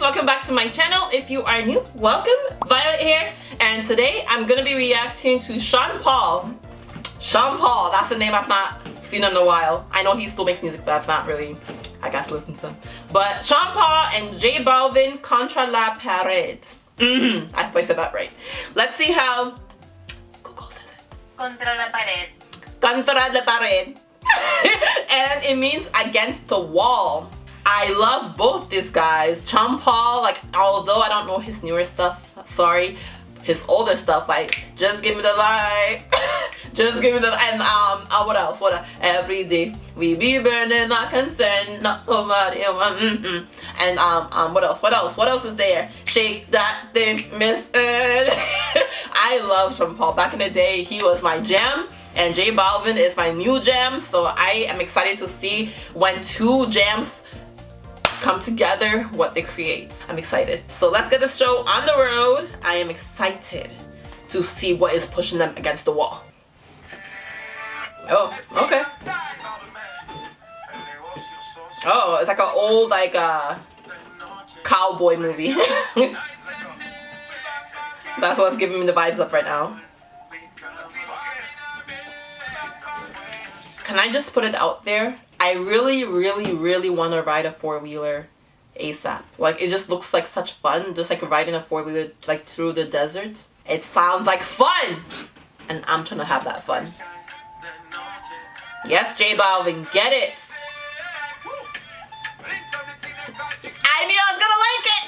guys welcome back to my channel. If you are new welcome. Violet here and today I'm gonna be reacting to Sean Paul. Sean Paul that's a name I've not seen in a while. I know he still makes music but I've not really I guess listen to them. But Sean Paul and J Balvin Contra la Pared. Mm -hmm. I hope I said that right. Let's see how Google says it. Contra la pared. Contra la pared. And it means against the wall I love both these guys. Sean Paul, like, although I don't know his newer stuff, sorry, his older stuff, like, just give me the light, just give me the, and, um, uh, what else, what, uh, every day, we be burning, not concerned, not nobody, mm -mm. and, um, um, what else, what else, what else is there, shake that thing, miss it, I love Sean Paul, back in the day, he was my jam, and J Balvin is my new jam, so I am excited to see when two jams come together, what they create. I'm excited. So let's get this show on the road. I am excited to see what is pushing them against the wall. Oh, okay. Oh, it's like an old like uh cowboy movie. That's what's giving me the vibes up right now. Can I just put it out there? I really, really, really want to ride a four-wheeler ASAP. Like, it just looks like such fun, just like riding a four-wheeler like through the desert. It sounds like fun! And I'm trying to have that fun. Yes, J Balvin, get it! I knew I was gonna like it!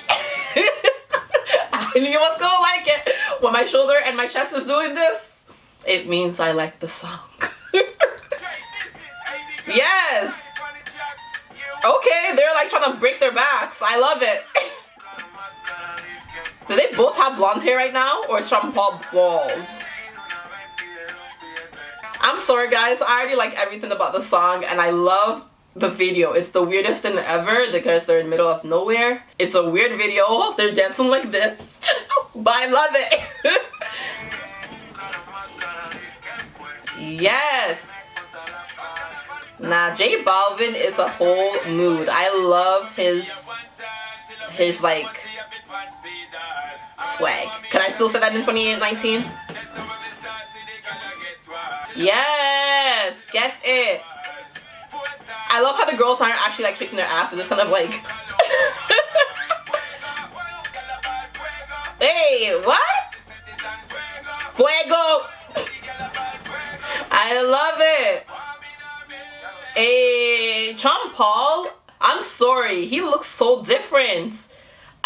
I knew I was gonna like it! When my shoulder and my chest is doing this, it means I like the song. Yes! Okay, they're like trying to break their backs. I love it. Do they both have blonde hair right now? Or is Sean Paul bald? I'm sorry guys, I already like everything about the song and I love the video. It's the weirdest thing ever because they're in the middle of nowhere. It's a weird video. They're dancing like this. but I love it. yes. Nah, J Balvin is a whole mood. I love his his like swag. Can I still say that in 2019? Yes, get it. I love how the girls aren't actually like shaking their ass. They're just kind of like. hey, what? Fuego. I love it. Eh, hey, Sean Paul, I'm sorry, he looks so different.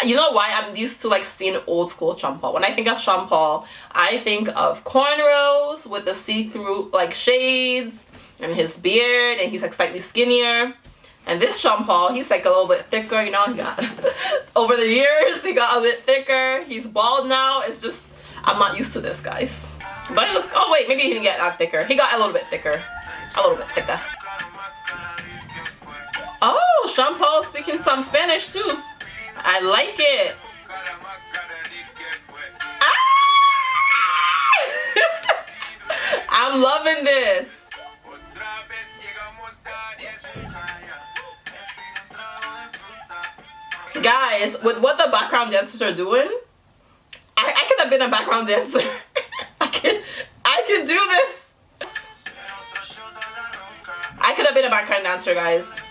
You know why? I'm used to like seeing old school Sean Paul. When I think of Sean Paul, I think of cornrows with the see-through like shades and his beard and he's like slightly skinnier. And this Sean Paul, he's like a little bit thicker, you know, he got over the years he got a bit thicker. He's bald now. It's just I'm not used to this guys. But it looks oh wait, maybe he didn't get that thicker. He got a little bit thicker. A little bit thicker. Oh, Sean Paul speaking some Spanish too. I like it. Ah! I'm loving this. Guys, with what the background dancers are doing, I, I could have been a background dancer. I can I can do this. I could have been a background dancer, guys.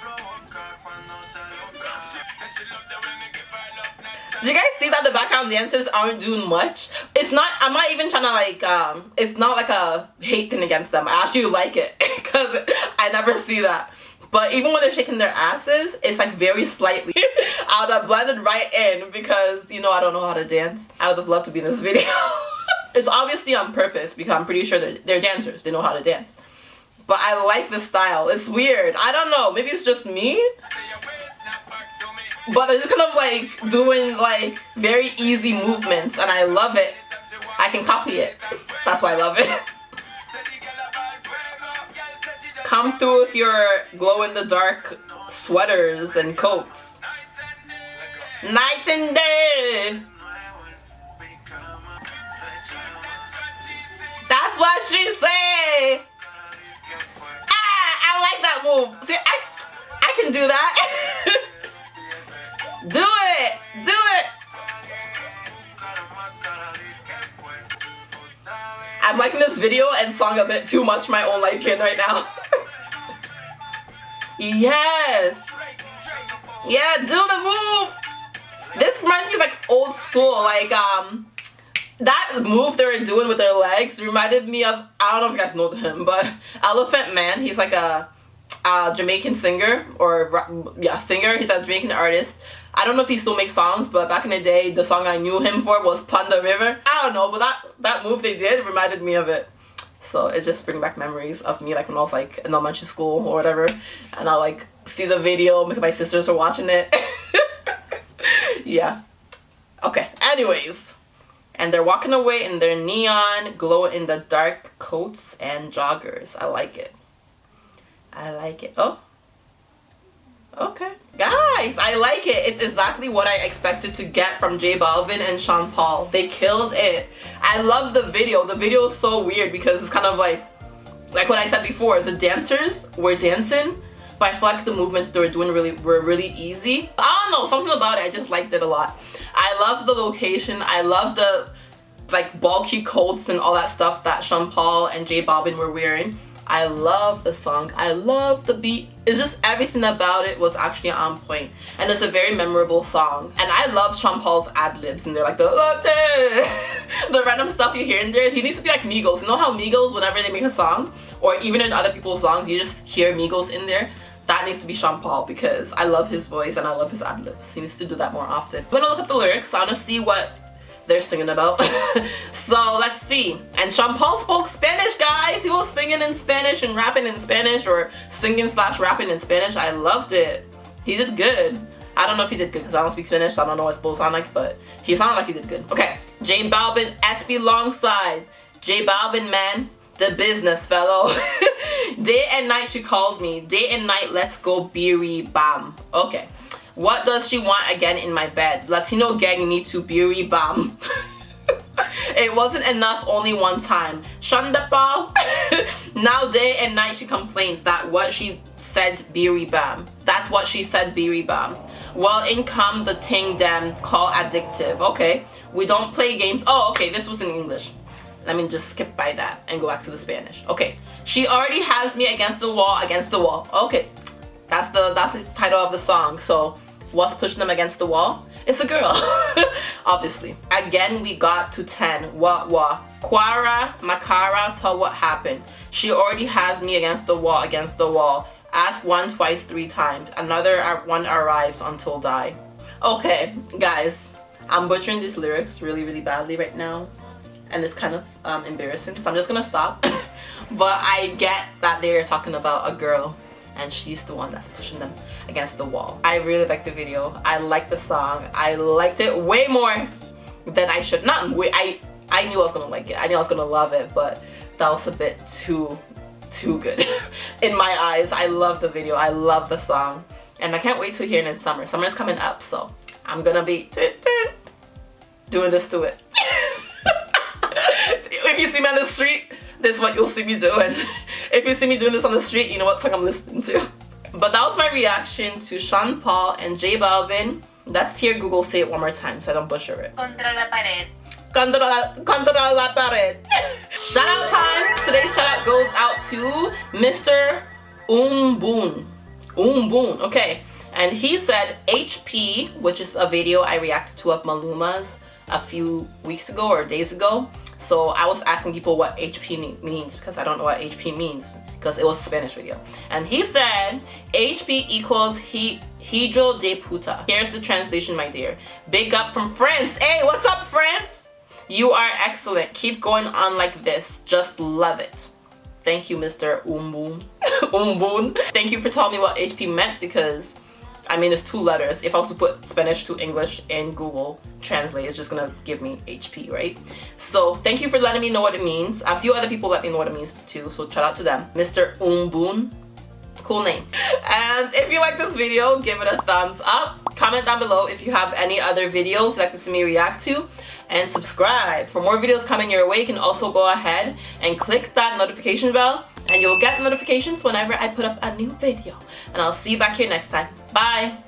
Do you guys see that the background dancers aren't doing much? It's not, I'm not even trying to like, um, it's not like a hate thing against them. I actually like it because I never see that. But even when they're shaking their asses, it's like very slightly. I have blended right in because, you know, I don't know how to dance. I would have loved to be in this video. it's obviously on purpose because I'm pretty sure they're, they're dancers. They know how to dance. But I like the style. It's weird. I don't know. Maybe it's just me but they're just kind of like doing like very easy movements and I love it. I can copy it. That's why I love it. Come through with your glow-in-the-dark sweaters and coats. Night and day. That's what she say. Ah, I like that move. See, I, I can do that. I'm liking this video and song a bit too much my own liking right now. yes! Yeah, do the move! This reminds me of like old school, like um that move they were doing with their legs reminded me of I don't know if you guys know him, but Elephant Man. He's like a, a Jamaican singer or yeah singer. He's a Jamaican artist. I don't know if he still makes songs, but back in the day, the song I knew him for was the River. I don't know, but that that move they did reminded me of it. So it just brings back memories of me like when I was like in elementary school or whatever, and I like see the video because my sisters are watching it. yeah. Okay. Anyways and they're walking away in their neon glow in the dark coats and joggers i like it i like it. Oh. Okay. Guys i like it. It's exactly what i expected to get from j balvin and sean paul. They killed it. I love the video. The video is so weird because it's kind of like like what i said before. The dancers were dancing but I feel like the movements they were doing really were really easy. I don't know, something about it, I just liked it a lot. I love the location, I love the like bulky coats and all that stuff that Sean Paul and J Balvin were wearing. I love the song. I love the beat. It's just everything about it was actually on point. And it's a very memorable song. And I love Sean Paul's ad-libs and they're like the the random stuff you hear in there. He needs to be like Migos. You know how Migos, whenever they make a song, or even in other people's songs, you just hear Migos in there? that needs to be Sean Paul because I love his voice and I love his ad-libs. He needs to do that more often. I'm gonna look at the lyrics. I wanna see what they're singing about. so let's see. And Sean Paul spoke Spanish, guys. He was singing in Spanish and rapping in Spanish or singing slash rapping in Spanish. I loved it. He did good. I don't know if he did good because I don't speak Spanish, so I don't know what it's supposed to sound like, but he sounded like he did good. Okay, J Balvin, SB Longside. J Balvin, man, the business fellow. Day and night she calls me. Day and night, let's go biri bam. Okay. What does she want again in my bed? Latino gang need to biri bam. it wasn't enough only one time. Sean da Paul. now day and night she complains that what she said biri bam. That's what she said biri bam. Well, in come the ting dem call addictive. Okay, we don't play games. Oh, okay, this was in English. Let me just skip by that and go back to the Spanish. Okay, she already has me against the wall, against the wall. Okay, that's the that's the title of the song. So what's pushing them against the wall? It's a girl, obviously. Again, we got to 10. What, what? Quara, Makara, tell what happened. She already has me against the wall, against the wall. Ask one, twice, three times. Another one arrives until die. Okay, guys, I'm butchering these lyrics really, really badly right now. And it's kind of um, embarrassing, so I'm just gonna stop. but I get that they're talking about a girl and she's the one that's pushing them against the wall. I really liked the video. I liked the song. I liked it way more than I should. Not way, I, I knew I was gonna like it. I knew I was gonna love it, but that was a bit too, too good in my eyes. I love the video. I love the song. And I can't wait to hear it in summer. Summer's coming up, so I'm gonna be doing this to it. if you see me on the street, this is what you'll see me doing. if you see me doing this on the street, you know what song I'm listening to. But that was my reaction to Sean Paul and J Balvin. Let's hear Google say it one more time so I don't butcher it. Contra la pared. Contra la, contra la pared. shout out time. Today's shout out goes out to Mr. Umboon. Umboon. Okay. And he said HP, which is a video I reacted to of Maluma's a few weeks ago or days ago. So I was asking people what HP means because I don't know what HP means because it was Spanish video. And he said HP equals he Hidro de puta. Here's the translation, my dear. Big up from France. Hey, what's up, France? You are excellent. Keep going on like this. Just love it. Thank you, Mr. Umboon. Umboon. Thank you for telling me what HP meant because I mean, it's two letters. If I was to put Spanish to English in Google Translate, it's just gonna give me HP, right? So thank you for letting me know what it means. A few other people let me know what it means too, so shout out to them. Mr. Umboon, cool name. And if you like this video, give it a thumbs up. Comment down below if you have any other videos you'd like to see me react to. And subscribe. For more videos coming your way, you can also go ahead and click that notification bell and you'll get notifications whenever I put up a new video. And I'll see you back here next time. Bye!